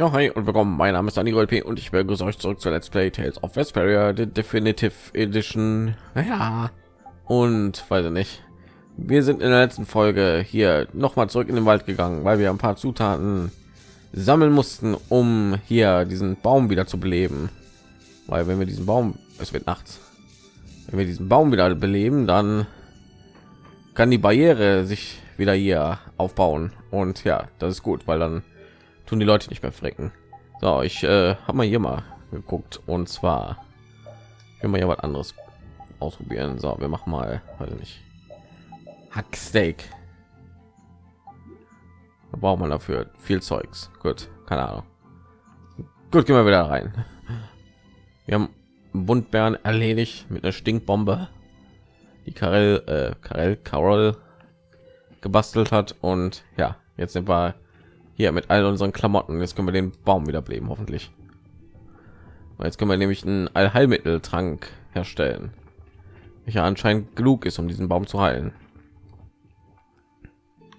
Ja, hi und willkommen. Mein Name ist Dani P. und ich begrüße euch zurück zu Let's Play Tales of Vesperia, the Definitive Edition. Ja, und weiß ich nicht. Wir sind in der letzten Folge hier noch mal zurück in den Wald gegangen, weil wir ein paar Zutaten sammeln mussten, um hier diesen Baum wieder zu beleben. Weil wenn wir diesen Baum, es wird nachts, wenn wir diesen Baum wieder beleben, dann kann die Barriere sich wieder hier aufbauen und ja, das ist gut, weil dann tun die Leute nicht mehr frecken. So, ich äh, habe mal hier mal geguckt und zwar ich will ja was anderes ausprobieren. So, wir machen mal, weiß nicht, Hacksteak. Da braucht man dafür viel Zeugs. Gut, keine Ahnung. Gut, gehen wir wieder rein. Wir haben Buntbären erledigt mit einer Stinkbombe, die Karel, äh, Karel, Carol gebastelt hat und ja, jetzt sind wir hier mit all unseren Klamotten. Jetzt können wir den Baum wieder beleben, hoffentlich. Und jetzt können wir nämlich einen Allheilmitteltrank herstellen, welcher anscheinend genug ist, um diesen Baum zu heilen.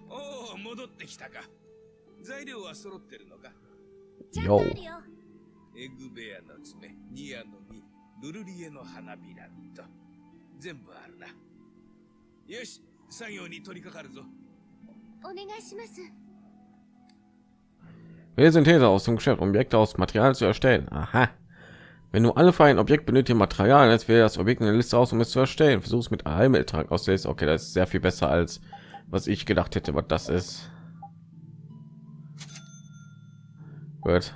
おお戻ってきたか材料は揃ってるのかちゃんとあるよエグベアの爪ニアの実ルルリエの花びらと全部あるなよし作業に取り掛かるぞお願いします Wir sind These aus dem Geschäft, Objekte aus Material zu erstellen. Aha. Wenn du alle für ein Objekt benötigte Material, als wäre das Objekt in der Liste aus, um es zu erstellen. Versuch es mit Heilmitteltrank aus. Okay, das ist sehr viel besser als was ich gedacht hätte, was das ist. Gut.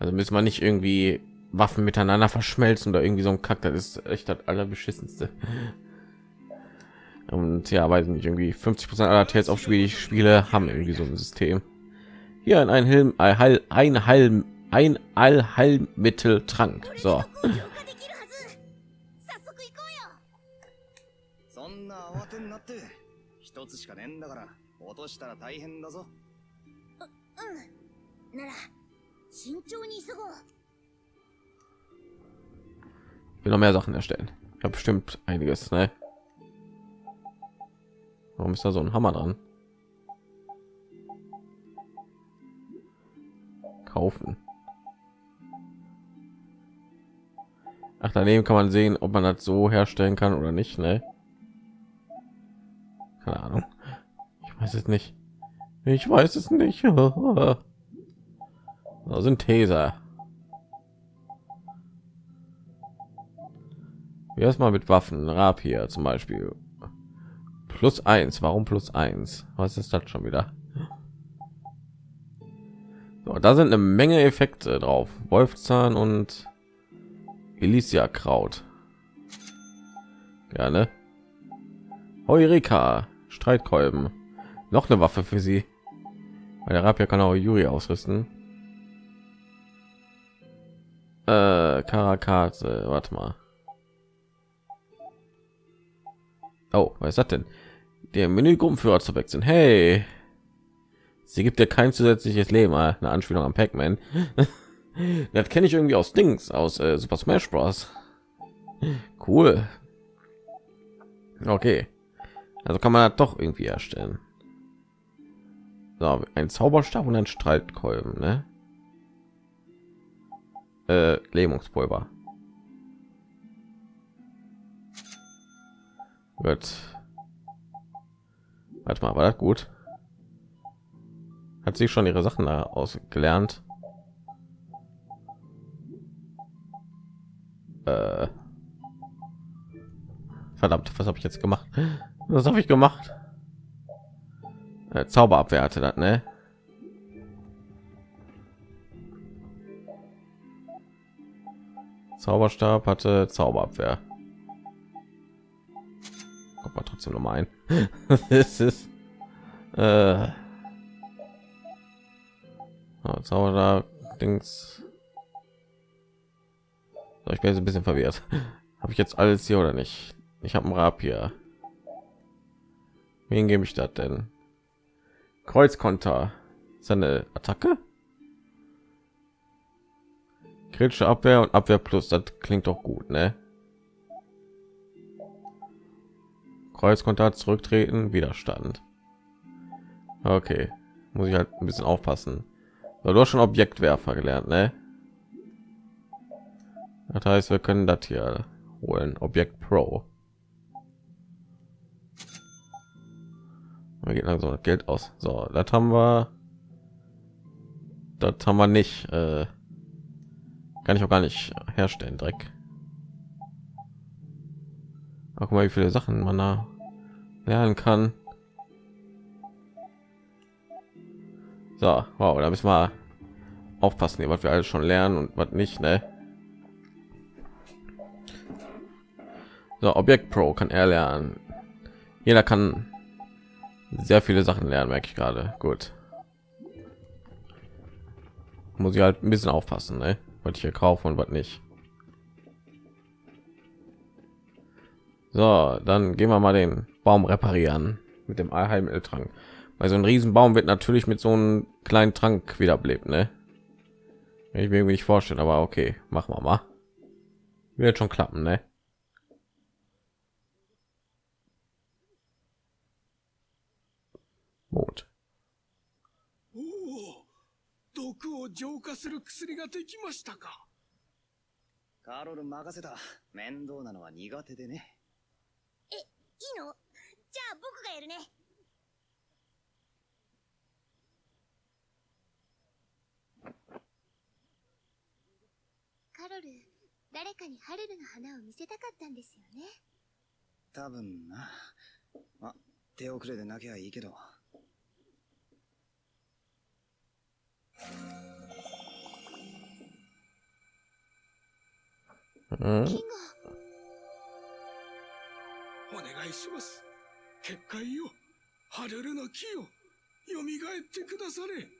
Also müssen wir nicht irgendwie Waffen miteinander verschmelzen oder irgendwie so ein Kack. Das ist echt das allerbeschissenste. Und ja, weiß nicht, irgendwie 50 Prozent aller Tales auf Spiele, spiele, haben irgendwie so ein System. Hier ein Heil, Heil, ein Heil, ein Allheilmittel trank. So. will noch mehr Sachen erstellen. Ich habe bestimmt einiges, ne? Warum ist da so ein Hammer dran? Kaufen. Ach, daneben kann man sehen, ob man das so herstellen kann oder nicht, ne? Keine Ahnung. Ich weiß es nicht. Ich weiß es nicht. Wie erstmal mit Waffen, Rapier zum Beispiel. Plus eins. Warum plus eins? Was ist das schon wieder? So, da sind eine Menge Effekte drauf. Wolfzahn und Elysia Kraut. Gerne. Heureka, Streitkolben. Noch eine Waffe für sie. Weil der Rapier kann auch Yuri ausrüsten. Äh, Karakate, warte mal. Oh, was ist das denn? Der Menügruppenführer zu wechseln. Hey, sie gibt dir kein zusätzliches Leben. Ah, Eine Anspielung am Pac-Man. das kenne ich irgendwie aus Dings, aus äh, Super Smash Bros. Cool. Okay, also kann man das doch irgendwie erstellen. So, ein Zauberstab und ein Streitkolben, ne? Äh, Lähmungspulver. Gut. Warte mal, war das gut? Hat sie schon ihre Sachen da ausgelernt? Äh. Verdammt, was habe ich jetzt gemacht? Was habe ich gemacht? Äh, Zauberabwehr hatte das, ne? Zauberstab hatte Zauberabwehr. Kommt mal trotzdem noch mal ein. es ist äh, Zauberstab Dings. So, ich bin jetzt ein bisschen verwirrt. Habe ich jetzt alles hier oder nicht? Ich habe ein Rapier. Wen gebe ich das denn? Kreuzkonter. Ist eine Attacke? Kritische Abwehr und Abwehr plus. Das klingt doch gut, ne? Kreuzkonter zurücktreten, Widerstand. Okay, muss ich halt ein bisschen aufpassen. Du hast schon Objektwerfer gelernt, ne? Das heißt, wir können das hier holen. Objekt Pro. Da geht langsam das Geld aus. So, das haben wir. Das haben wir nicht. Äh, kann ich auch gar nicht herstellen, Dreck. Ach, guck mal, wie viele Sachen man da lernen kann. So, wow, da müssen wir aufpassen, was wir alles schon lernen und was nicht, ne? So, Objekt Pro kann er lernen. Jeder kann sehr viele Sachen lernen, merke ich gerade. Gut. Muss ich halt ein bisschen aufpassen, ne? was ich hier kaufe und was nicht. So, dann gehen wir mal den Baum reparieren mit dem Allheilmitteltrank. Weil so ein Riesenbaum wird natürlich mit so einem kleinen Trank wiederbelebt, ne? Ich will mir nicht vorstellen, aber okay, machen wir mal. Wird schon klappen, ne? Mond. おお毒を浄化する薬ができましたかカーロル任せた。面倒なのは苦手でね。いいのじゃあ僕がやるね カロル誰かにハルルの花を見せたかったんですよね多分な。ま、手遅れでなきゃいいけど。Mhm. キングお願いします結界よハルルの木よ蘇ってくだされ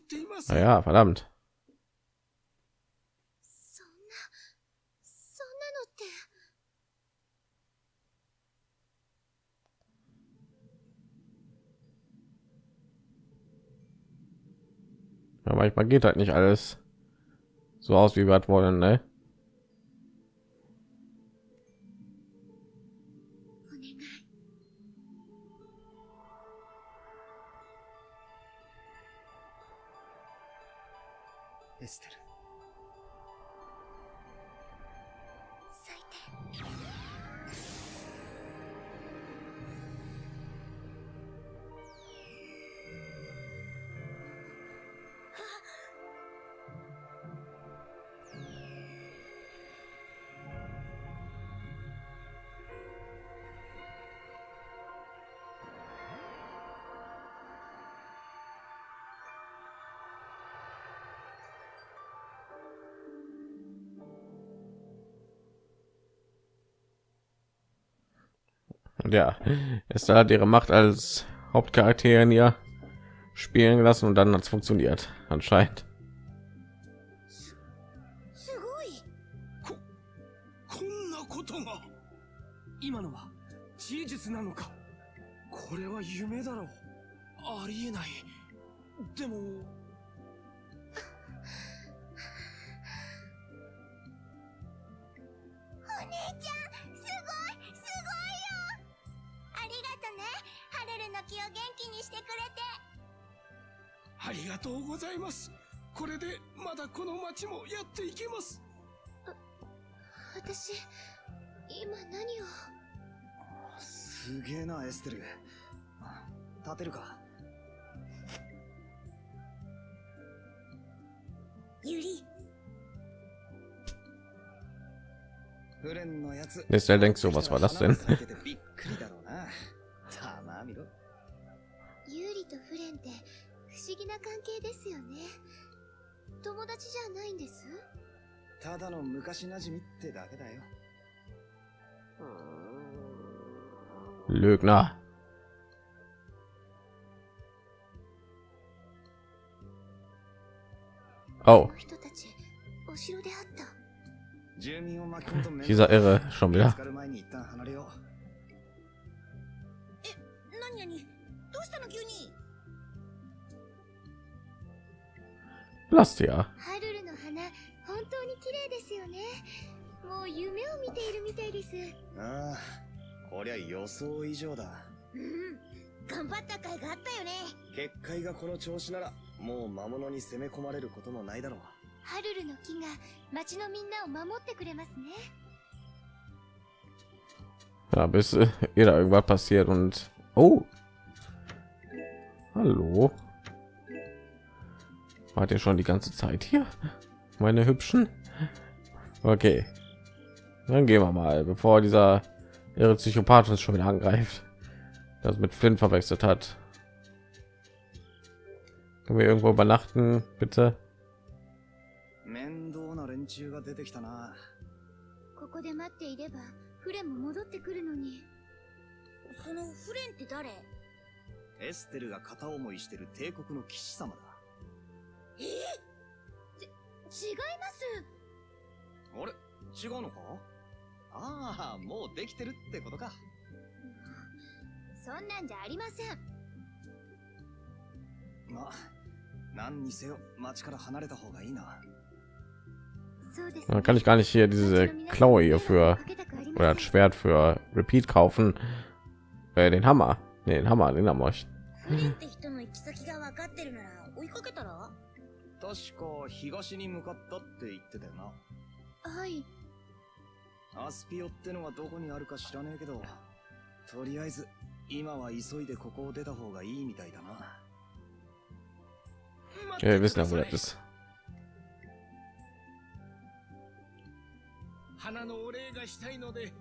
ています Naja, verdammt. そんなそんなのって Ja, manchmal geht halt nicht alles so aus, wie wir wollen, ne? Ja, es hat ihre Macht als Hauptcharakterin hier spielen lassen und dann hat es funktioniert, anscheinend. schnell denkst so, was war das denn? Lügner. Oh. Dieser Irre schon 見 wieder. つかる前に一旦離れよう。えーニャにどうしたの急に？Lasst ja. ハルルの花本当に綺麗ですよね。もう夢を見ているみたいです。ああこりゃ予想以上だ。うん頑張った甲斐があったよね。結界がこの調子ならもう魔物に攻め込まれることもないだろうハルルの木が町のみんなを守ってくれますね Ja, bis äh, ihr da irgendwas passiert und oh, hallo, wart ihr schon die ganze Zeit hier, meine hübschen? Okay, dann gehen wir mal, bevor dieser ihre Psychopath uns schon wieder angreift, das mit Flint verwechselt hat. Können wir irgendwo übernachten, bitte? 中が出てきたな。ここで待っていればフレンも戻ってくるのに。そのフレンって誰？エステルが片思いしてる帝国の騎士様だ。え？ち違います。あれ？違うのか？ああもうできてるってことか。そんなんじゃありません。まあ何にせよ町から離れた方がいいな Dann kann ich gar nicht hier diese Klaue hier für oder das Schwert für Repeat kaufen. Äh, den Hammer, nee, den Hammer, den haben wir. フレンって人の行き先が分かってるなら追いかけたら確か東に向かったって言ってたよなはいアスピオってのがどこにあるか知らねえけどとりあえず今は急いでここを出た方がいいみたいだな Ja, wir wissen ja, wo das ist. 花のお礼がしたいので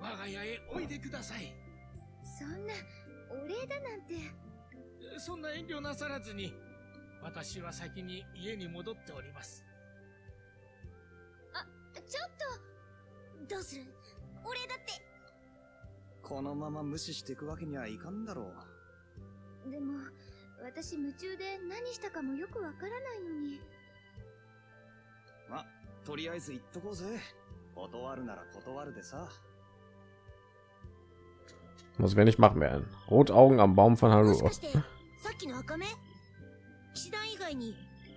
我が家へおいでください。そんなお礼だなんて。そんな遠慮なさらずに私は先に家に戻っております。ちょっとどうする？お礼だって。このまま無視していくわけにはいかんだろう。でも私夢中で何したかもよくわからないのに。まとりあえず言っとこうぜ断るなら断るでさ。Was wir nicht machen werden. Rotaugen am Baum von Haru.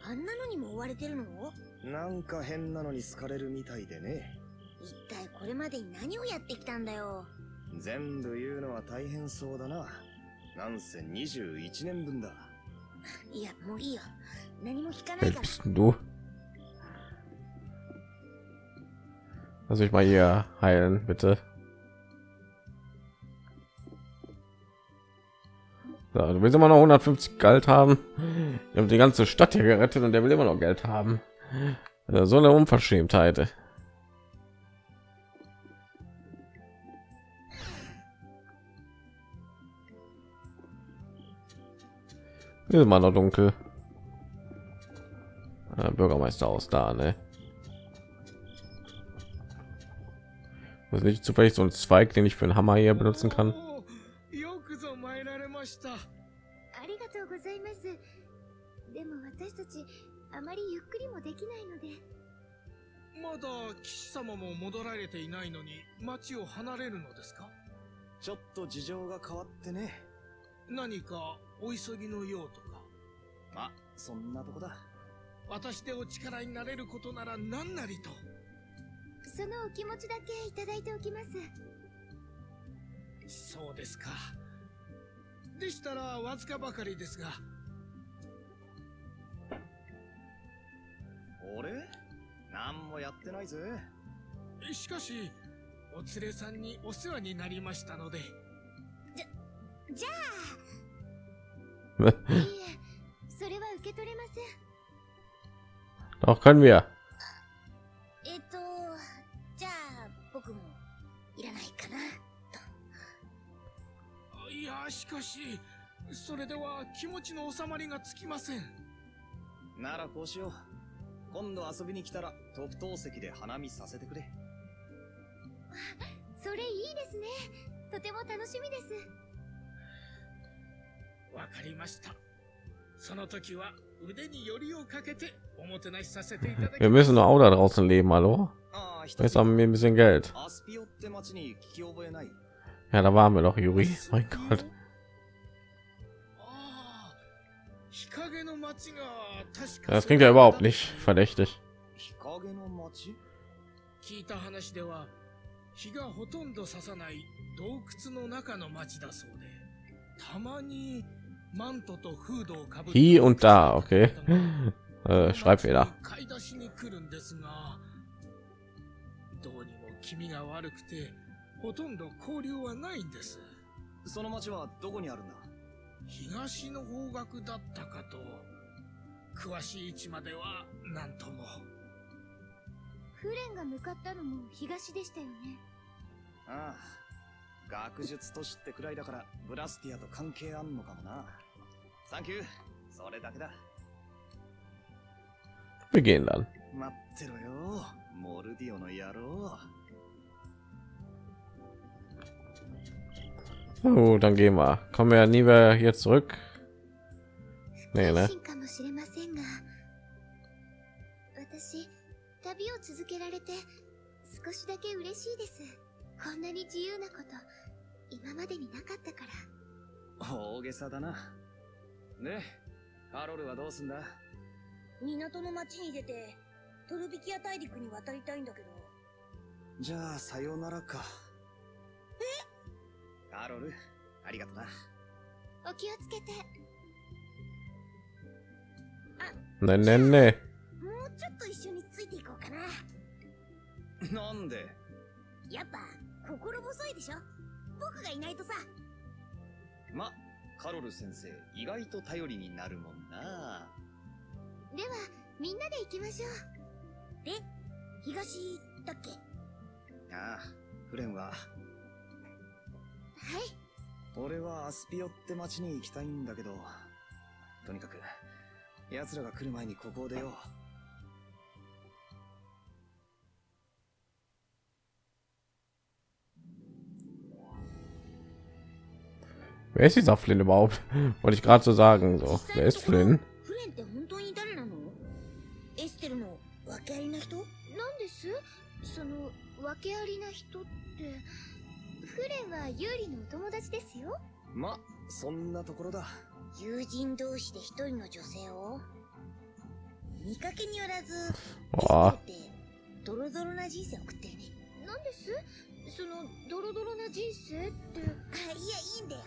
あんなのにも追われてるの？なんか変なのに好かれるみたいでね。一体これまでに何をやってきたんだよ？全部言うのは大変そうだな。なんせ21年分だ。いやもういいよ。何も聞かないから Lass mich mal hier heilen, bitte. So, du willst immer noch 150 Geld haben. Wir haben die ganze Stadt hier gerettet und der will immer noch Geld haben. Also so eine Unverschämtheit. Ist immer noch dunkel. Bürgermeister aus da, ne? was nicht zufällig so ein zweig den ich für einen でまだ貴様も戻られていないのに町を離れるのですかちょっと事情が変わってね何かお急ぎのようとかまあそんなとこだ私でお力になれることなら何なりとそのお気持ちだけいただいておきます。そうですか。でしたらわずかばかりですが。俺何もやってないぜ。しかしお連れさんにお世話になりましたので。じゃあ。いいえそれは受け取れません。Doch können wir. やしかしそれでは気持ちの収まりがつきません。ならこうしよう。今度遊びに来たら特等席で花見させてくれ。それいいですね。とても楽しみです。わかりました。その時は腕によりをかけておもてなしさせていただき Wir ます。Müssen auch da draußen leben, hallo? wir ein bisschen Geld. アスピオって町に聞き覚えない Ja, da waren wir doch, Juri. Mein Gott. 日陰の町が確か Das klingt ja überhaupt nicht verdächtig. 日陰の町聞いた話では日がほとんど差さない洞窟の中の町だそうでたまにマントとフードをかぶった Hier und da, okay. Äh, Schreibfehler. 買い出しに来るんですがどうにも気味が悪くて ほとんど交流はないんです。その町はどこにあるんだ？東の方角だったかと。詳しい位置までは何とも。フレンが向かったのも東でしたよね。ああ。学術都市ってくらいだからブラスティアと関係あんのかもな。サンキュー。それだけだ。Gehen dann. 待ってろよ。モルディオの野郎 Oh, dann gehen wir. Kommen wir ja nie mehr hier zurück. Nee, ne? 謹慎かもしれませんが私旅を続けられて少しだけ嬉しいですこんなに自由なこと今までになかったから大げさだなねカロルはどうすんだ港の町に出てトルビキア大陸に渡りたいんだけどじゃあさようならかカロルありがとな。お気をつけて。Ne, ne, ne. もうちょっと一緒についていこうかな。なんで？やっぱ心細いでしょ？僕がいないとさ。まカロル先生意外と頼りになるもんな。ではみんなで行きましょう。で東だっけ？ああフレンははい俺はアスピオって町に行きたいんだけどとにかく奴らが来る前にここを出よう Wer ist dieser Flynn überhaupt? Wollte ich gerade so sagen. So, wer ist Flynn? フレンって本当に誰なのエステルの訳ありな人なんですその訳ありな人ってフレンはユーリのお友達ですよ。まそんなところだ。友人同士で一人の女性を？見かけによらずわあ。エステルってドロドロな人生送ってるね。なんです？そのドロドロな人生って？あいやいいんだよ。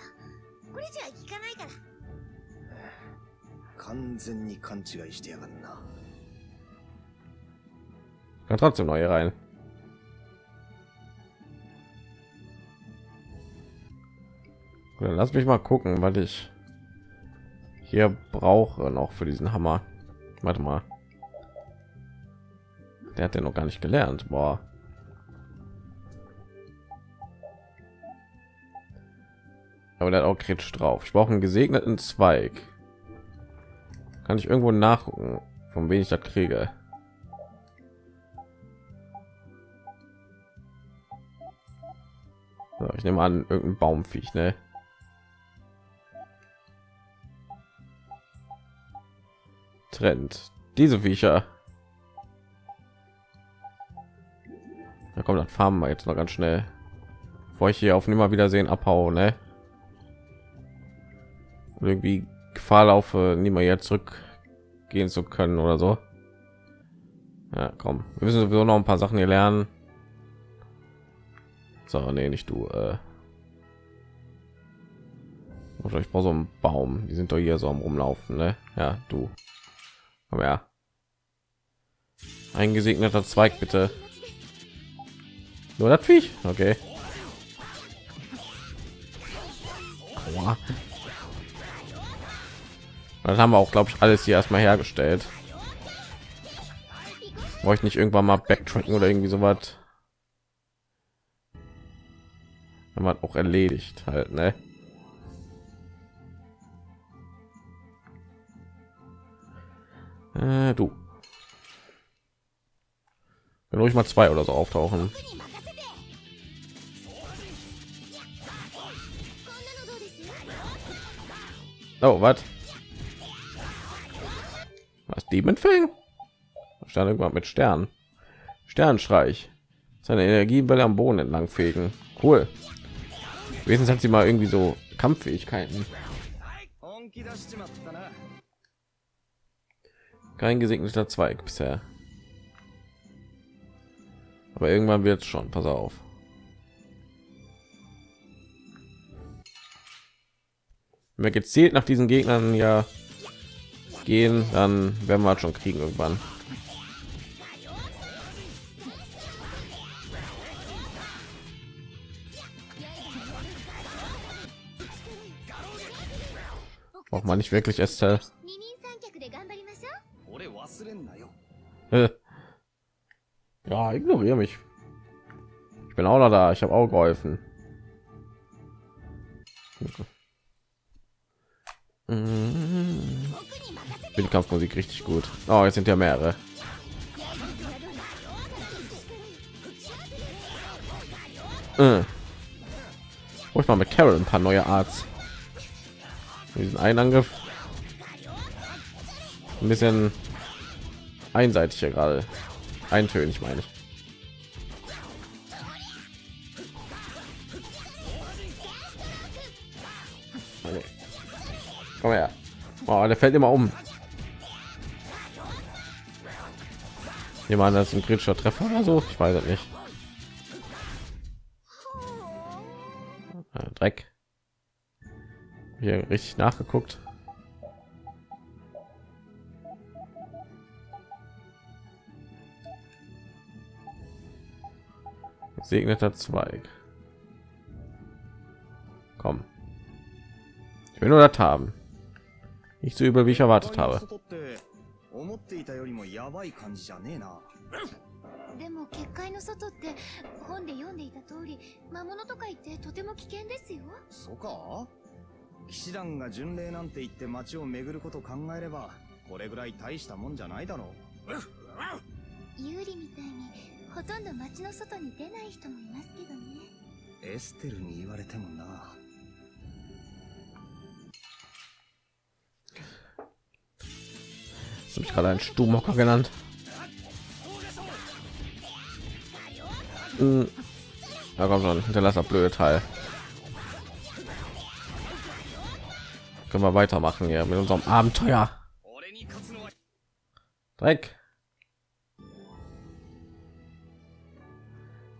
これじゃ聞かないから。完全に勘違いしてやがんな。Kann trotzdem hier rein. Dann lass mich mal gucken, was ich hier brauche noch für diesen Hammer. Warte mal. Der hat ja noch gar nicht gelernt. Boah. Aber der hat auch kritisch drauf. Ich brauche einen gesegneten Zweig. Kann ich irgendwo nachgucken, von wem ich das kriege? So, ich nehme an, irgendein Baumviech, ne? Trend. Diese Viecher. Da kommt das Farmen wir jetzt noch ganz schnell. Bevor ich hier auf nimmer wiedersehen abhaue, ne? Und irgendwie Gefahr laufe, nie mal jetzt zurückgehen zu können oder so. Ja, komm. Wir müssen sowieso noch ein paar Sachen hier lernen. So, nee, nicht du. Äh. Ich brauche so einen Baum. Die sind doch hier so am rumlaufen, ne? Ja, du. Komm her. Ein gesegneter Zweig, bitte. Nur Viech? Okay. Das haben wir auch, glaube ich, alles hier erstmal hergestellt. Brauche ich nicht irgendwann mal backtracken oder irgendwie so was? Haben wir auch erledigt halt, ne? Äh, du. Wenn ruhig mal zwei oder so auftauchen. Oh, was? Was Demon Fang? Stand irgendwann mit Stern. Sternstreich. Seine Energiewelle am Boden entlang fegen. Cool. Wenigstens hat sie mal irgendwie so Kampffähigkeiten. Kein gesegneter Zweig bisher. Aber irgendwann wird es schon. Pass auf. Wenn wir gezielt nach diesen Gegnern ja gehen, dann werden wir halt schon kriegen irgendwann. Braucht man nicht wirklich Estelle. Ja, ignoriere mich. Ich bin auch noch da. Ich habe auch geholfen. Mhm. Ich finde die Kampfmusik richtig gut. Oh, jetzt sind ja mehrere. Äh. Ich mal mit Carol ein paar neue Arts. Diesen einen Angriff. Ein bisschen einseitig hier gerade. Eintönig meine ich. Okay. Komm her. Oh, der fällt immer um. Jemand das ein kritischer Treffer oder so? Ich weiß nicht. Äh, Dreck. Hier richtig nachgeguckt. Segneter Zweig. Komm. Ich will nur das haben. Nicht so übel, wie ich erwartet habe. でも結界の外って本で読んでいた通り魔物とか言ってとても危険ですよそうか？騎士団が巡礼なんて言って街を巡ること考えればこれぐらい大したもんじゃないだろユーリみたいにほとんど街の外に出ない人もいますけどねエステルに言われてもな Hast du mich gerade ein Stubenhocker genannt? Hm. Ja, komm schon, hinterlass das blöde Teil. Können wir weitermachen hier mit unserem Abenteuer. 俺に勝つのは Dreck.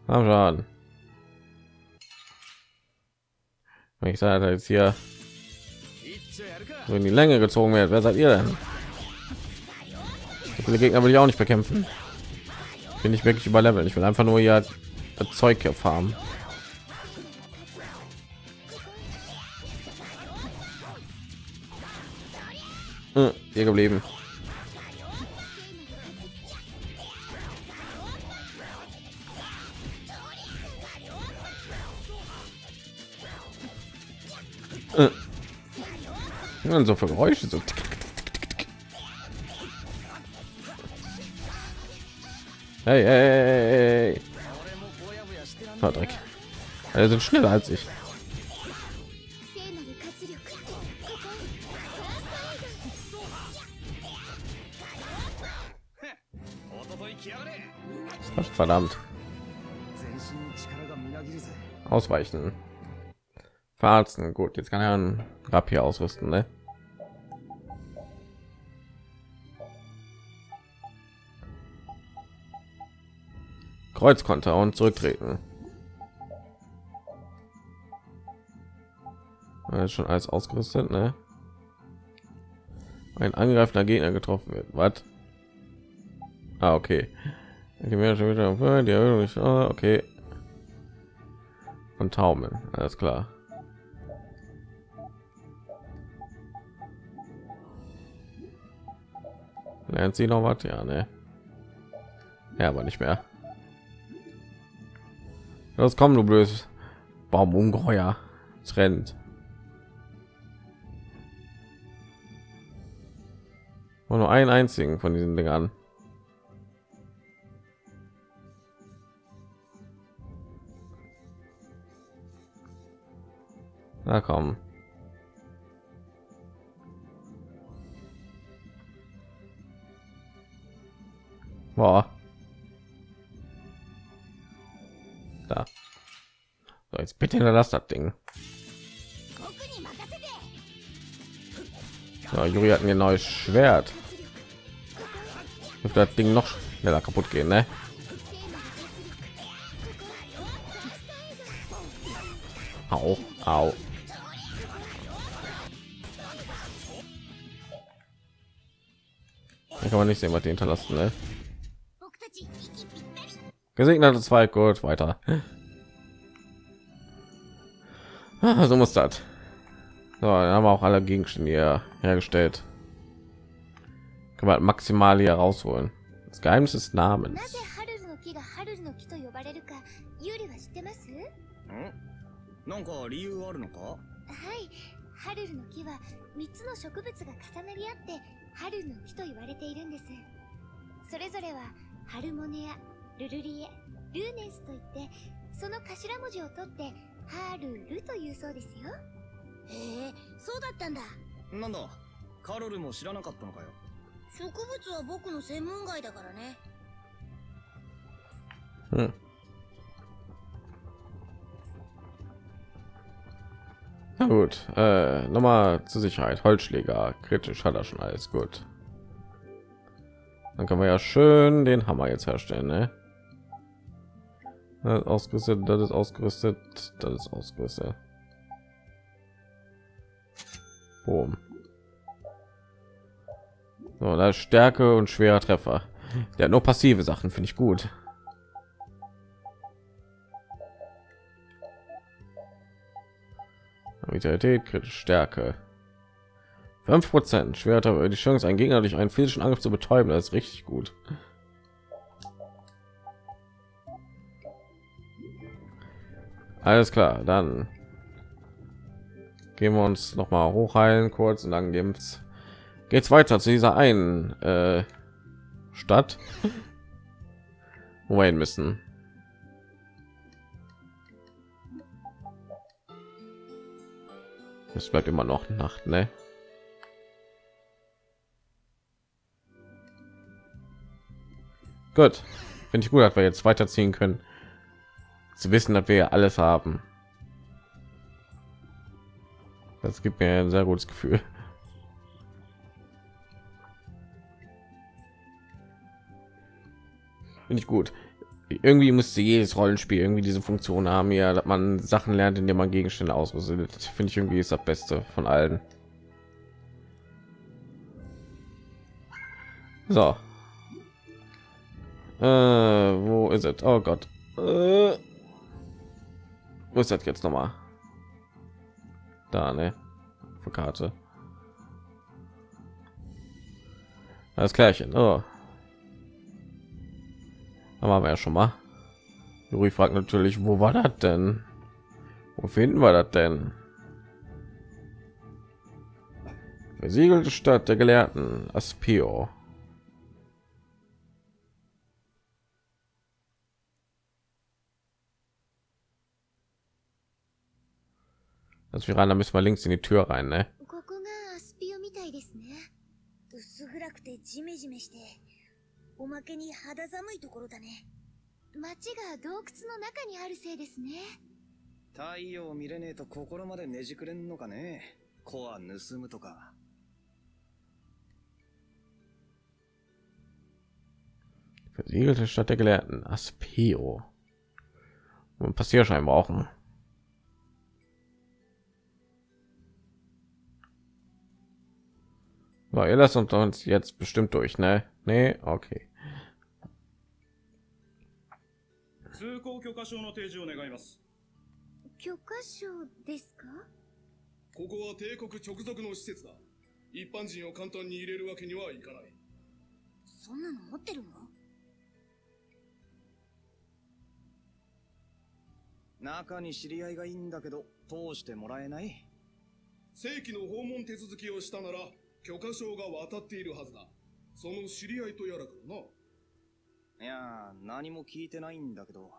Am Schaden. Wenn ich sage, jetzt hier so in die Länge gezogen wird, wer seid ihr denn? So viele Gegner will ich auch nicht bekämpfen. Bin ich wirklich überleveln. Ich will einfach nur ja das Zeug farmen. Hm, hier geblieben. denn so für Geräusche? So. Hey, hey, hey. Oh, Dreck. Also sind schneller als ich. Verdammt. Ausweichen. Verarzen. Gut, jetzt kann er ein Rapier ausrüsten, ne? Kreuzkonter und zurücktreten. Ist schon alles ausgerüstet, ne? Ein angreifender Gegner getroffen wird. Was? Ah, okay. Die mehr schon wieder die Erhöhung ist- ah, okay. Von Taumeln, alles klar. Lernt sie noch was? Ja, ne? Ja, aber nicht mehr. Los, komm, du blödes Baumungeheuer. Es rennt. Und nur einen einzigen von diesen Dingern. Na komm. bitte hinterlass das Ding. Ja, Juri hat mir ein neues Schwert. Wird das Ding noch schneller kaputt gehen, ne? Au, au. Da kann man nicht sehen, was die hinterlassen, ne? Gesegneter zwei, gut, weiter. Ah, so muss das. So, dann haben wir auch alle Gegenstände hier hergestellt. Kann man maximal hier rausholen. Das Geheimnis des な Namens. ぜハルルの木がハルルの木と呼ばれるかユーリは知ってますんなんか理由あるのかはいハルルの木は3つの植物が重なり合ってハルルの木と言われているんですそれぞれはハルモネアルルリエルーネンスといってその頭文字を取ってハルルというそうですよへえそうだったんだなんだカロルも知らなかったのかよ植物は僕の専門外だからね Hm. Na gut, äh, nochmal zur Sicherheit. Holzschläger, kritisch hat er schon alles gut. Dann können wir ja schön den Hammer jetzt herstellen, ne? Das ist ausgerüstet, das ist ausgerüstet, das ist ausgerüstet. Boom. So, da ist Stärke und schwerer Treffer. Der hat nur passive Sachen, finde ich gut. Vitalität, kritische Stärke. 5 Prozent schwerer die Chance, einen Gegner durch einen physischen Angriff zu betäuben, das ist richtig gut. Alles klar, dann gehen wir uns noch mal hochheilen kurz und dann geht's geht's weiter zu dieser einen äh, Stadt, wo wir hin müssen. Es bleibt immer noch Nacht, ne? Gut, finde ich gut, dass wir jetzt weiterziehen können. Zu wissen, dass wir alles haben. Das gibt mir ein sehr gutes Gefühl. Finde ich gut. Irgendwie müsste jedes Rollenspiel irgendwie diese Funktion haben, ja, dass man Sachen lernt, indem man Gegenstände ausrüstet. Finde ich irgendwie ist das Beste von allen. So. Äh, wo ist es? Oh Gott. Äh, wo ist das jetzt noch mal? Da, ne? Für Karte. Das Klärchen. Oh. Da waren wir ja schon mal. Juri fragt natürlich, wo war das denn? Wo finden wir das denn? Versiegelte Stadt der Gelehrten, Aspio. Also Piranha müssen wir links in die Tür rein, ne? Versiegelte Stadt der Gelehrten, Aspio. Und Passierschein brauchen. So, ihr lasst uns uns jetzt bestimmt durch, ne? Nee, okay. 通行許可証の提示を願います許可証ですかここは帝国直属の施設だ。一般人を簡単に入れるわけにはいかない。そんなの持ってるの中に知り合いがいいんだけど通してもらえない正規の訪問手続きをしたなら許可証が渡っているはずだ。その知り合いとやらからな。いやー何も聞いてないんだけど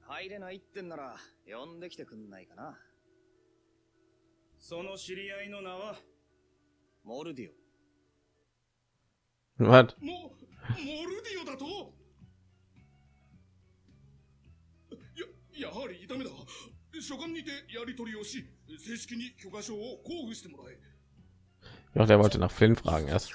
入れないってんなら呼んできてくんないかなその知り合いの名は？モルディ Was? も、モルディオだと？や、やはりダメだ。書簡にてやり取りをし、正式に許可証を交付してもらえ。Ja, der wollte nach Flynn fragen erst.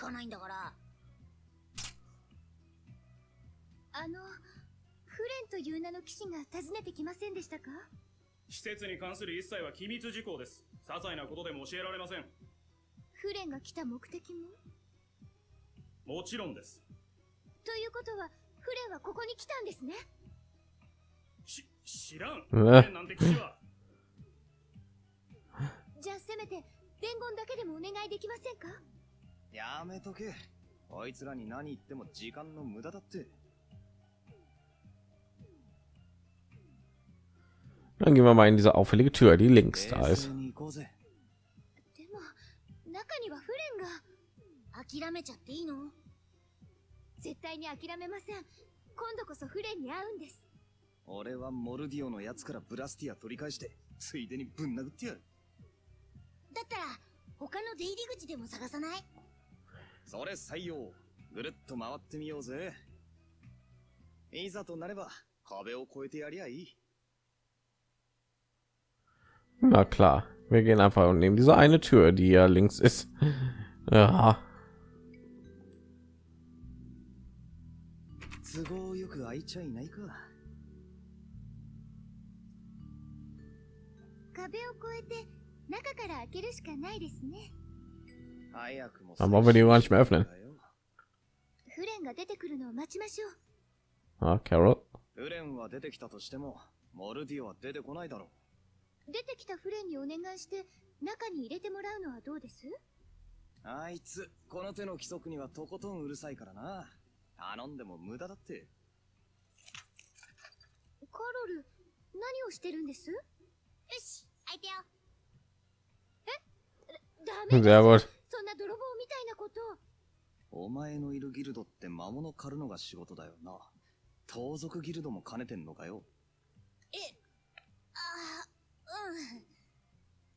伝言だけでもお願いできませんか？やめとけ。あいつらに何言っても時間の無駄だって。Dann gehen wir Tür, die links da ist. 中にはフレンが。諦めちゃっていいの？絶対に諦めません。今度こそフレンに会うんです。俺はモルディオのやつからブラスティア取り返してついでにぶん殴ってやる。だったら他の出入り口でも探さない？それ採用。ぐるっと回ってみようぜ。いざとなれば、壁を越えてやりゃいい。Na klar, wir gehen einfach und nehmen diese eine Tür, die ja links ist. Ja, 都合よく開いちゃいないか。壁を越えて中から開けるしかないですね早くも wollen wir die gar nicht mehr öffnen. フレンが出てくるのを待ちましょう Ah, Carol. フレンは出てきたとしても、モルディオは出てこないだろ出てきたフレンにお願いして中に入れてもらうのはどうです？う。あいつ、この手の規則にはとことんうるさいからな。頼んでも無駄だって。カロル何をしてるんです？よし開いてよえダメで.そんな泥棒みたいなことお前のいるギルドって魔物狩るのが仕事だよな。盗賊ギルドも兼ねてんのかよ。えああう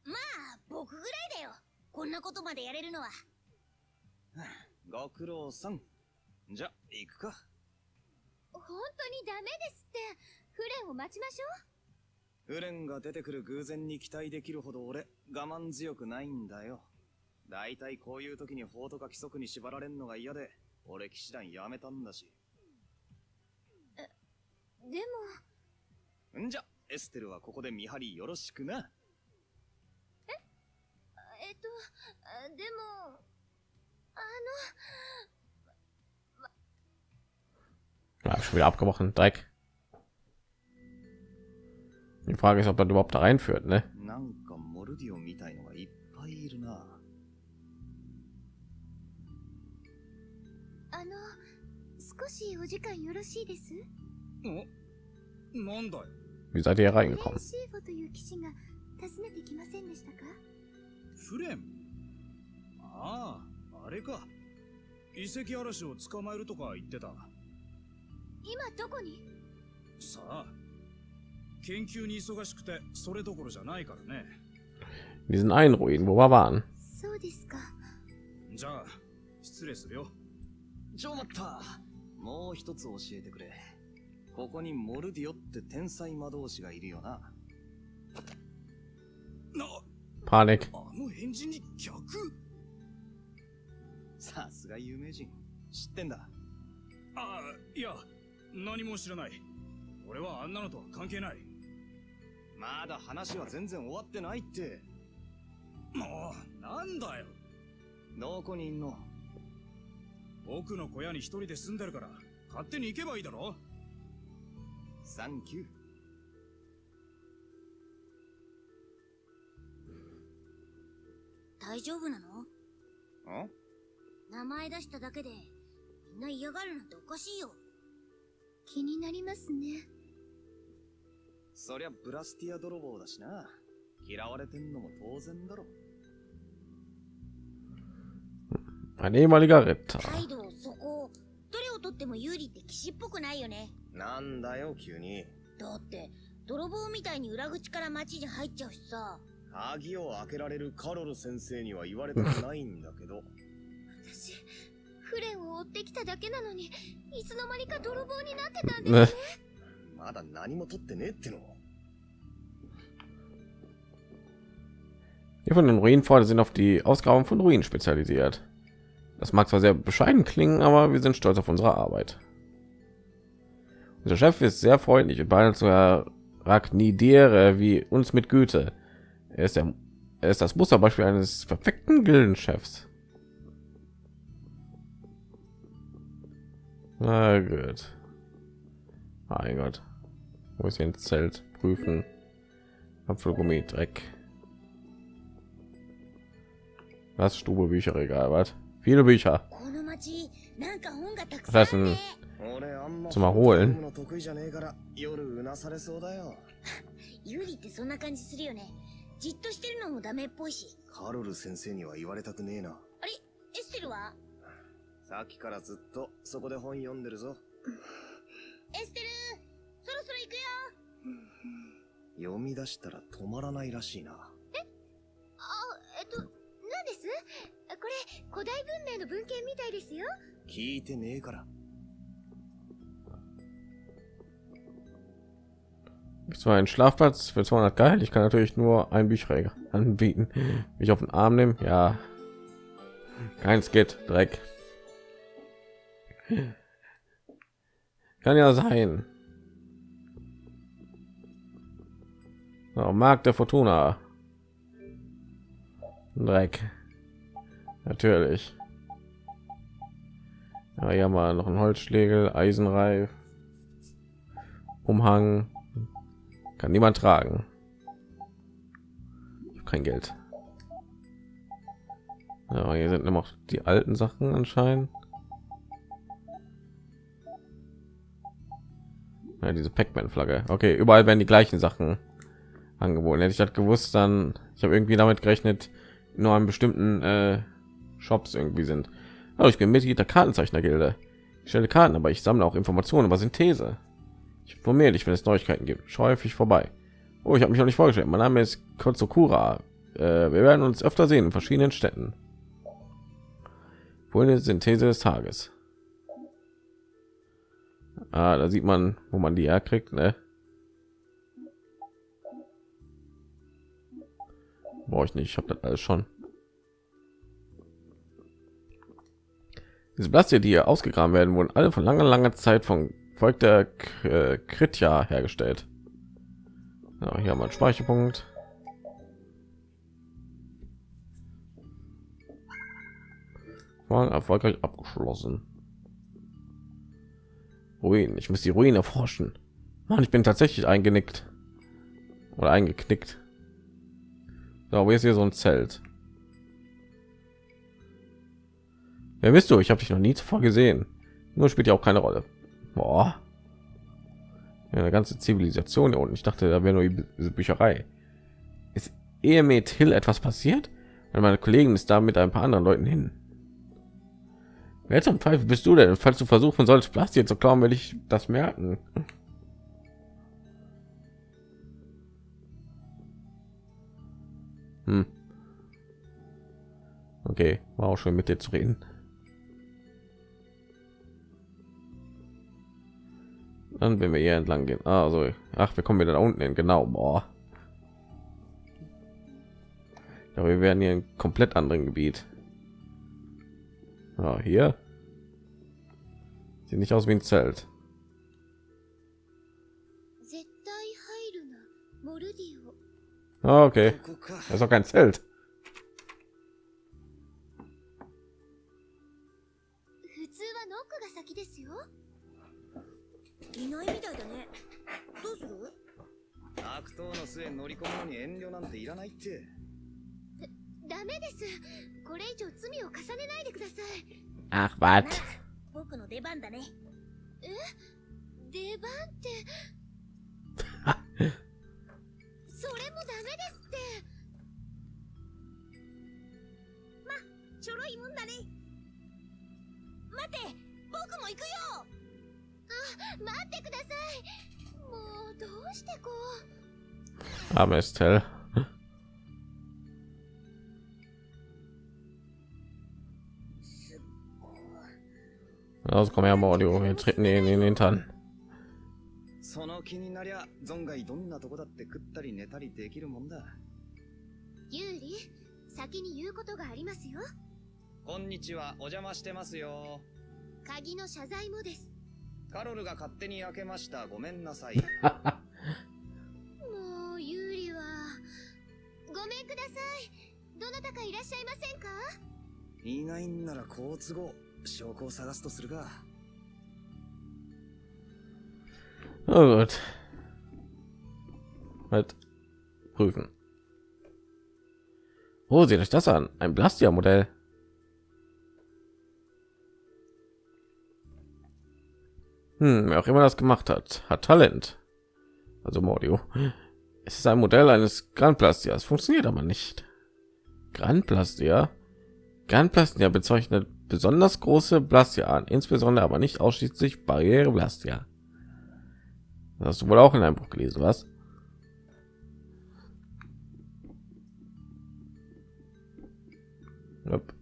んまあ僕ぐらいだよこんなことまでやれるのはご苦労さん。じゃ、行くか。本当にダメですってフレンを待ちましょフレンが出てくる偶然に期待できるほど俺、我慢強くないんだよ。だいたいこういう時に法とか規則に縛られんのが嫌で、俺騎士団やめたんだし。うでもんじゃ、エステルはここで見張りよろしくな。えっとあでもあ Ja, schon wieder abgebrochen. Dreck. Die Frage ist, ob das überhaupt da reinführt, ne? なんかモルディオみたいのがいっぱいいるな。のあの少しお時間よろしいですおなんだよ。 Wie seid ihr hier フレン reingekommen? シーフォという騎士が訪ねてきませんでしたかフレンああ、あれか。遺跡嵐を捕まえるとか言ってた。今どこにさあ。 研究に忙しくて、それどころじゃないからね。Die sind Einruinen, wo wir waren? そうですかじゃあ、失礼するよ。ちょ待ったもう一つ教えてくれ。ここにモルディオって天才魔導士がいるよな。な、Panik. あの返事に逆？さすが有名人。知ってんだ。ああ、いや、何も知らない。俺はあんなのとは関係ない。まだ話は全然終わってないって。もう、なんだよ。どこにいんの？奥の小屋に一人で住んでるから、勝手に行けばいいだろサンキュー。大丈夫なの？ん名前出しただけでみんな嫌がるなんておかしいよ気になりますねそりゃブラスティア泥棒だしな。嫌われてんのも当然だろ。Ein ehemaliger Ritter. 態度そこどれをとっても有利って騎士っぽくないよねなんだよ、急に。だって泥棒みたいに裏口から町に入っちゃうしさ鍵を開けられるカロル先生には言われたくないんだけど。私フレンを追ってきただけなのにいつの間にか泥棒になってたんです Ne? まだ何も取ってねえっての。 Die von den Ruinenpforten sind auf die Ausgrabung von Ruinen spezialisiert. Das mag zwar sehr bescheiden klingen, aber wir sind stolz auf unsere Arbeit. Der Chef ist sehr freundlich und behandelt sogar Ragnidere wie uns mit Güte. Er ist, der, er ist das Musterbeispiel eines perfekten Gildenchefs. Na gut. Mein Gott. Wo ist hier ein Zelt? Prüfen. Apfelgummi, Dreck. Was Stube Bücherregal, was? Viele Bücher. この町なんか本がたく Was さんあ heißt る denn ね zum Erholen? の得意じゃねえから夜うなされそうだよユリってそんな感じするよねじっとしてるのもダメっぽいしカロル先生には言われたくねえなあれエステルはさっきからずっとそこで本読んでるぞエステルそろそろ行くよ 読み出したら止まらないらしいなあえっと何ですこれ古代文明の文献みたいですよ聞いてねえから Zwar ein Schlafplatz für 200 geil. Ich kann natürlich nur ein Bücherregal anbieten. Mich auf den Arm nehmen, ja. Keins geht, Dreck. Kann ja sein. So, Markt der Fortuna. Dreck. Natürlich. Ja, hier haben wir noch ein Holzschlägel, Eisenreif, Umhang, kann niemand tragen. Kein Geld. Ja, hier sind immer noch die alten Sachen anscheinend. Ja, diese Pac-Man-Flagge. Okay, überall werden die gleichen Sachen angeboten. Hätte ich das gewusst, dann ich habe irgendwie damit gerechnet, nur an bestimmten äh, Shops irgendwie sind. Aber ich bin Mitglied der Kartenzeichner-Gilde. Ich stelle Karten, aber ich sammle auch Informationen über Synthese. Ich informiere dich, wenn es Neuigkeiten gibt. Schau häufig vorbei. Oh, ich habe mich noch nicht vorgestellt. Mein Name ist Kotsukura. Äh, wir werden uns öfter sehen in verschiedenen Städten. Wohl Synthese des Tages. Ah, da sieht man, wo man die herkriegt, ne? Brauche ich nicht. Ich habe das alles schon. Diese Blaste, die hier ausgegraben werden, wurden alle von langer, langer Zeit von Volk der K äh, Kritja hergestellt. Ja, hier haben wir einen Speicherpunkt. War erfolgreich abgeschlossen. Ruinen. Ich muss die Ruinen erforschen. Mann, ich bin tatsächlich eingenickt oder eingeknickt. So, wo ist hier so ein Zelt? Wer bist du? Ich habe dich noch nie zuvor gesehen. Nur spielt ja auch keine Rolle. Boah. Ja, eine ganze Zivilisation hier unten. Ich dachte, da wäre nur die diese Bücherei. Ist ehe mit Hill etwas passiert? Weil meine Kollegen ist da mit ein paar anderen Leuten hin. Wer zum Teufel bist du denn? Falls du versuchen sollst, Plastik zu klauen, will ich das merken. Hm. Okay, war auch schon mit dir zu reden. Dann wenn wir hier entlang gehen. Also, ach, wir kommen wieder da unten hin. Genau, boah. Ja, wir werden hier in komplett anderen Gebiet. Ja, hier sieht nicht aus wie ein Zelt. okay, ここか das ist auch kein Zelt. 普通はノックが先ですよいないみたいだねどうする悪党の末乗り込むのに遠慮なんていらないってダメですこれ以上罪を重ねないでください Ach, な was? 僕の出番だねえ出番って ちょろいもんだね。待って僕も行くよ。あ待ってください。もうどうしてこう。Arme Estelle. Also komm her, Mordio, wir treten ihn in den Hintern. その気になりゃ存外どんなとこだって食ったり寝たりできるもんだ。ユーリ先に言うことがありますよこんにちはお邪魔してますよ鍵の謝罪もですカロルが勝手に開けました。ごめんなさい。もうユーリはごめんくださいどなたかいらっしゃいませんか？いないんなら好都合。証拠を探すとするか。Oh gut. Halt prüfen. Oh, seht euch das an. Ein Blastia-Modell. Hm, wer auch immer das gemacht hat, hat Talent. Also Mordio. Es ist ein Modell eines Grand Plastias. Funktioniert aber nicht. Grand Plastia. Grand Plastia bezeichnet besonders große Blastia an, insbesondere aber nicht ausschließlich Barriere Blastia. Das hast du wohl auch in einem Buch gelesen, was? Yep.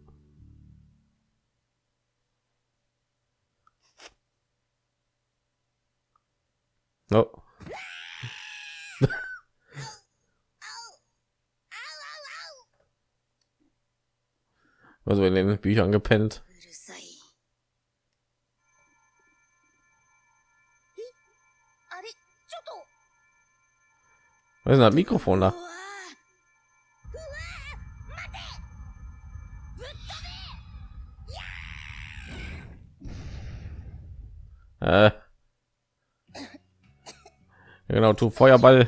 No. Also, wir in den Büchern gepennt. Was ist denn das Mikrofon da? Äh Genau, tu Feuerball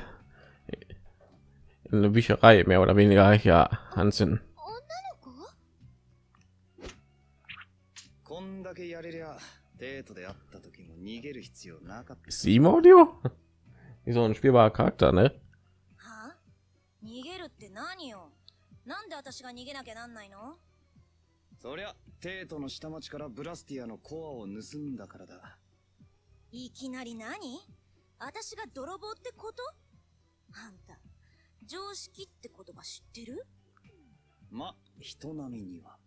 in eine Bücherei mehr oder weniger ja anzünden. 女の子こんだけやれりゃ、デートで会った時も逃げる必要なかった。 Ist sie im Audio? Wie so ein spielbarer Charakter, ne? はあ逃げるって何よなんで私が逃げなきゃなんないのそりゃ、テートの下町からブラスティアのコアを盗んだからだ。いきなり何 私が泥棒ってこと？あんた、常識って言葉知ってる？ま、人並みには。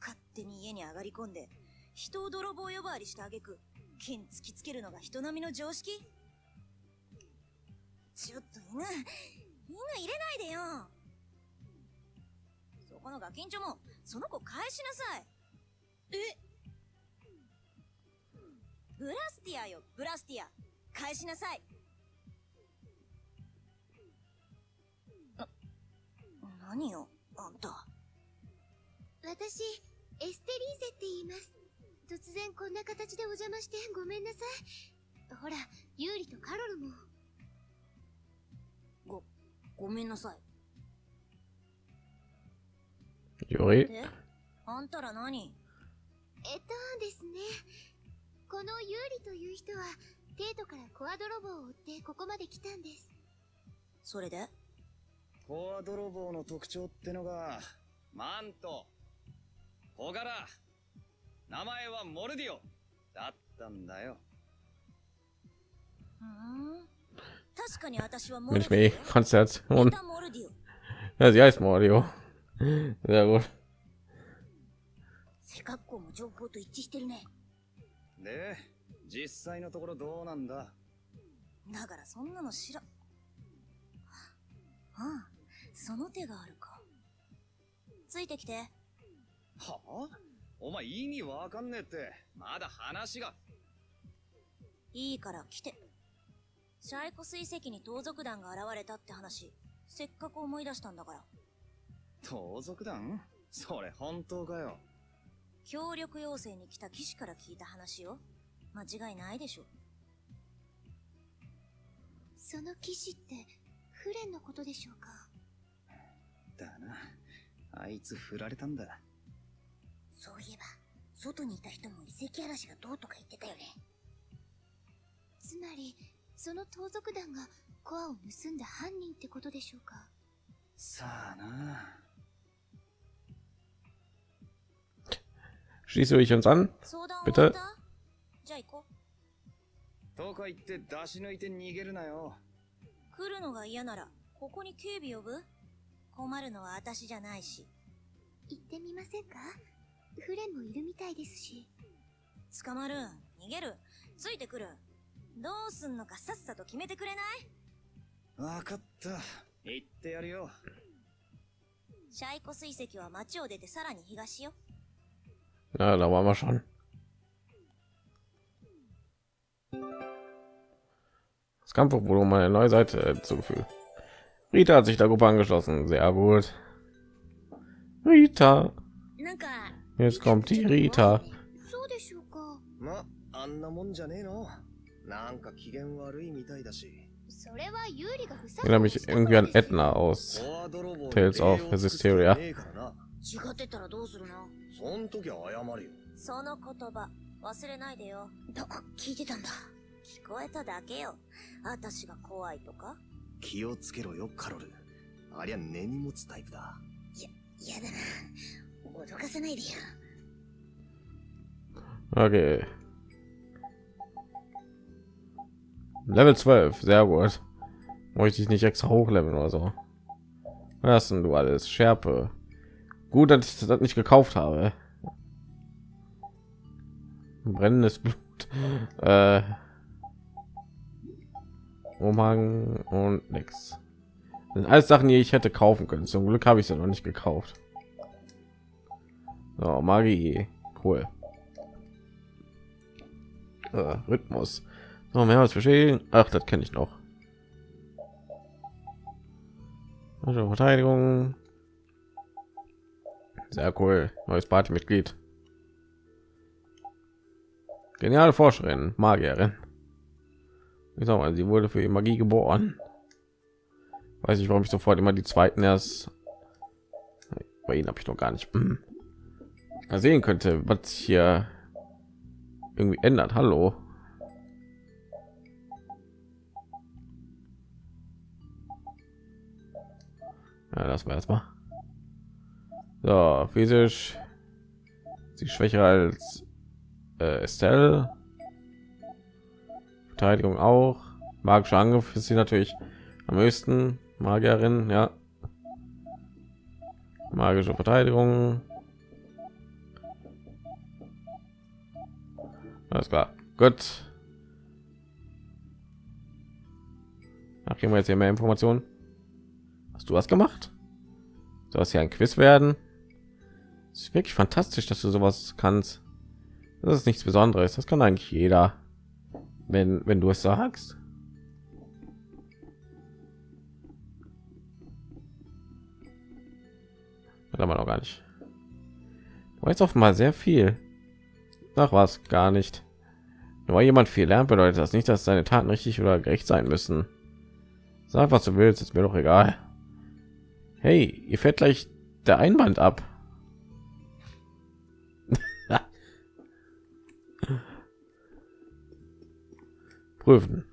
勝手に家に上がり込んで、人を泥棒呼ばわりしてあげく、剣突きつけるのが人並みの常識？ちょっと犬、犬入れないでよ！そこのガキンチョも、その子返しなさい！え？ブラスティアよ、ブラスティア返しなさい。な、何よ、あんた。私エステリーゼって言います。突然こんな形でお邪魔してごめんなさい。ほらユーリとカロルも。ご、ごめんなさい。Juri? え？あんたら何？えっとですね。このユーリという人はテートからコア泥棒を追ってここまで来たんですそれで？コア泥棒の特徴ってのが、マント、小柄、名前はモルディオ、だったんだよ。ふーん？確かに私はモルディ eh. オ。北モルディオ。Ja, sie heißt Mordio. Sehr gut. 背格好も情報と一致してるね。で、実際のところどうなんだ？だからそんなの知ら、ああ、その手があるか。ついてきて。はあ？お前意味わかんねえって、まだ話が。いいから来て。シャイコ水石に盗賊団が現れたって話、せっかく思い出したんだから。盗賊団？それ本当かよ。協力要請に来た騎士から聞いた話よ。間違いないでしょ。その騎士ってフレンのことでしょうか？だな。あいつ振られたんだ。そういえば、外にいた人も遺跡嵐がどうとか言ってたよね。つまりその盗賊団がコアを盗んだ犯人ってことでしょうか？さあな。Schließt du dich uns an? Bitte? とか言って出し抜いて逃げるなよ。来るのが嫌なら、ここに警備呼ぶ？困るのは私じゃないし。行ってみませんか？フレンもいるみたいですし捕まる逃げる？ついてくる？どうすんのかさっさと決めてくれない？わかった。言ってやるよ。シャイコ水石は町を出てさらに東よ。Ja, da waren wir schon. Das Kampf wurde um eine neue Seite zugefügt. Rita hat sich der Gruppe angeschlossen. Sehr gut. Rita. なんか Jetzt kommt die Rita. そうでしょうかま、あんなもんじゃねえの。なんか機嫌悪いみたいだし。それは有利が不 Ich erinnere mich irgendwie an Edna aus フォア泥棒 Tales of 栄養尽くす気は Hysteria. ねえからな違ってたらどうするのそん時は謝るよ。その言葉 忘れないでよど聞いてたんだ聞こえただけよ私が怖いとか気をつけろよ、カロル。ありゃ根に持つタイプだ。嫌だな脅かさないでよ Okay. Level 12, sehr gut. Möchte ich nicht extra hochleveln oder so. Was hast denn du alles? Schärpe. Gut, dass ich das nicht gekauft habe. Brennendes Blut. Äh, Umhang und nix. Sind alles Sachen, die ich hätte kaufen können. Zum Glück habe ich sie noch nicht gekauft. So, Magie. Cool. Äh, Rhythmus. So, mehr als verstehen. Ach, das kenne ich noch. Also Verteidigung. Sehr cool. Neues Partymitglied. Geniale Forscherin, Magierin. Ich sag mal, sie wurde für Magie geboren. Weiß ich, warum ich sofort immer die zweiten erst. Bei ihnen habe ich noch gar nicht hm. sehen könnte, was hier irgendwie ändert. Hallo. Ja, das war erstmal. So, physisch. Sie schwächer als äh, Estelle. Verteidigung auch. Magischer Angriff ist sie natürlich am höchsten. Magierin, ja. Magische Verteidigung. Alles klar. Gut. Ach, kriegen wir jetzt hier mehr Informationen. Hast du was gemacht? Soll das hier ein Quiz werden? Es ist wirklich fantastisch, dass du sowas kannst. Das ist nichts Besonderes. Das kann eigentlich jeder, wenn wenn du es sagst. Wir noch gar nicht. Du weißt offenbar sehr viel. Ach was, gar nicht. Nur weil jemand viel lernt, bedeutet das nicht, dass seine Taten richtig oder gerecht sein müssen. Sag, was du willst, ist mir doch egal. Hey, ihr fährt gleich der Einband ab. Prüfen.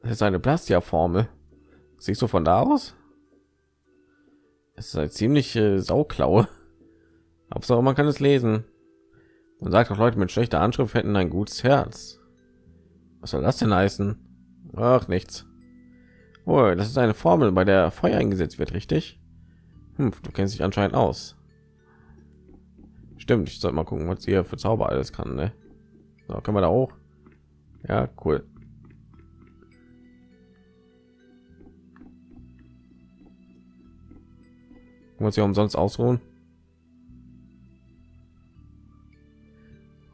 Das ist eine Plastia-Formel. Siehst du von da aus? Es ist eine ziemliche Sauklaue. Hauptsache man kann es lesen. Man sagt auch Leute mit schlechter Anschrift hätten ein gutes Herz. Was soll das denn heißen? Ach, nichts. Oh, das ist eine Formel, bei der Feuer eingesetzt wird, richtig? Hm, du kennst dich anscheinend aus. Stimmt, ich soll mal gucken, was ihr für Zauber alles kann. Ne? So, können wir da hoch? Ja, cool. Muss ja umsonst ausruhen.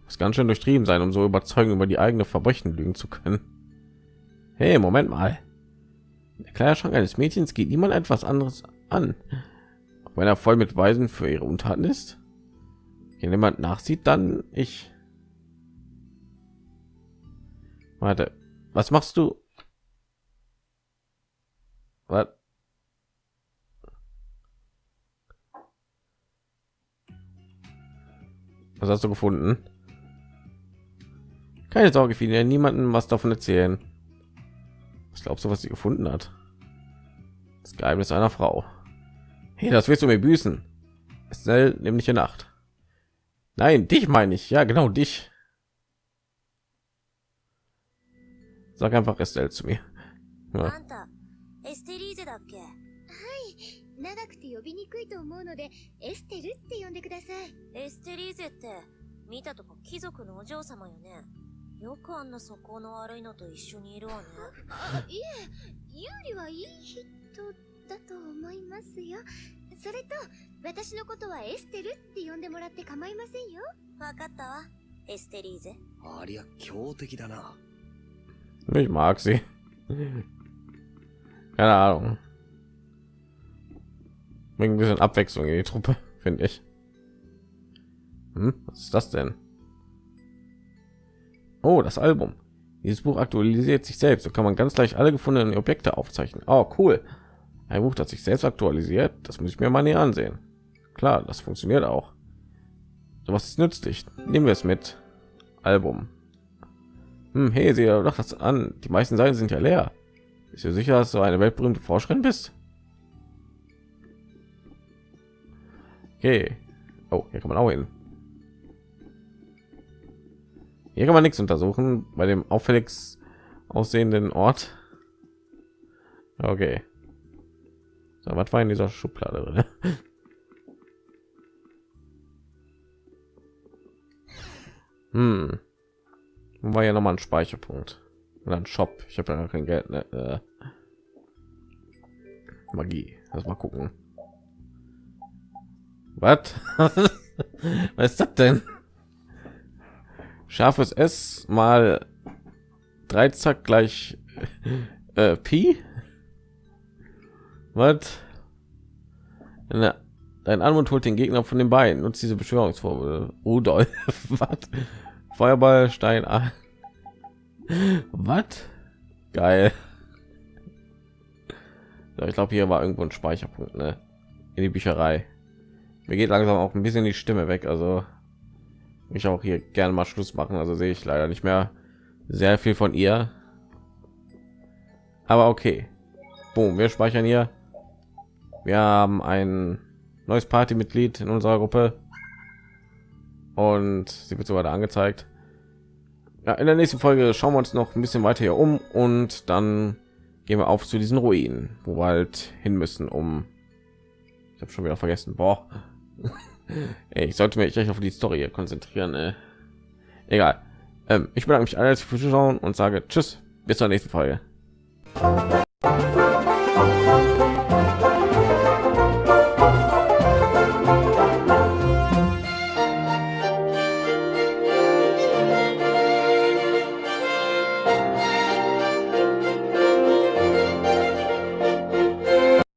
Muss ganz schön durchtrieben sein, um so überzeugend über die eigene Verbrechen lügen zu können. Hey, Moment mal. Der Kleiderschrank eines Mädchens geht niemand etwas anderes an, auch wenn er voll mit Weisen für ihre Untaten ist. Wenn jemand nachsieht, dann ich. Warte, was machst du? Was? Was hast du gefunden? Keine Sorge, will niemanden was davon erzählen. Was glaubst du, was sie gefunden hat? Das Geheimnis einer Frau. Hey, das willst du mir büßen? Estelle, nämlich in Nacht. Nein, dich meine ich. Ja, genau dich. Sag einfach Estelle zu mir. あ Ja. んたエステリーゼだっけ長くて呼びにくいと思うのでエステルって呼んでください。エステリーゼって見たとこ貴族のお嬢様よね。よくあんな素行の悪いのと一緒にいるわね。いえユーリはいい人だと思いますよ。それと私のことはエステルって呼んでもらって構いませんよ。わかったわ。エステリーゼ。ありゃ強敵だな。Ich mag sie. Keine Ahnung. Bringt ein bisschen Abwechslung in die Truppe, finde ich. Hm, was ist das denn? Oh, das Album. Dieses Buch aktualisiert sich selbst. So kann man ganz leicht alle gefundenen Objekte aufzeichnen. Oh, cool. Ein Buch, das sich selbst aktualisiert. Das muss ich mir mal näher ansehen. Klar, das funktioniert auch. So was ist nützlich. Nehmen wir es mit. Album. Hm, hey, sieh doch das an. Die meisten Seiten sind ja leer. Bist du sicher, dass du eine weltberühmte Forscherin bist? Okay. Oh, hier kann man auch hin. Hier kann man nichts untersuchen bei dem auffällig aussehenden Ort. Okay. So, was war in dieser Schublade drin? Hm. War ja noch mal ein Speicherpunkt oder ein Shop. Ich habe ja kein Geld. Ne? Äh. Magie. Lass mal gucken. Was? Was ist das denn? Scharfes S mal drei Zack gleich äh, Pi. Was? Dein Anmut holt den Gegner von den Beinen. Nutzt diese Beschwörungsformel. Rudolf. Was? Feuerball, Stein. Was? Geil. So, ich glaube, hier war irgendwo ein Speicherpunkt, ne? In die Bücherei. Mir geht langsam auch ein bisschen die Stimme weg, also ich auch hier gerne mal Schluss machen. Also sehe ich leider nicht mehr sehr viel von ihr. Aber okay. Boom, wir speichern hier. Wir haben ein neues Partymitglied in unserer Gruppe und sie wird sogar da angezeigt. Ja, in der nächsten Folge schauen wir uns noch ein bisschen weiter hier um und dann gehen wir auf zu diesen Ruinen, wo wir halt hin müssen, um ich habe schon wieder vergessen. Boah. Ey, ich sollte mich echt auf die Story konzentrieren. Ey. Egal. Ähm, ich bedanke mich alles fürs Zuschauen und sage Tschüss. Bis zur nächsten Folge.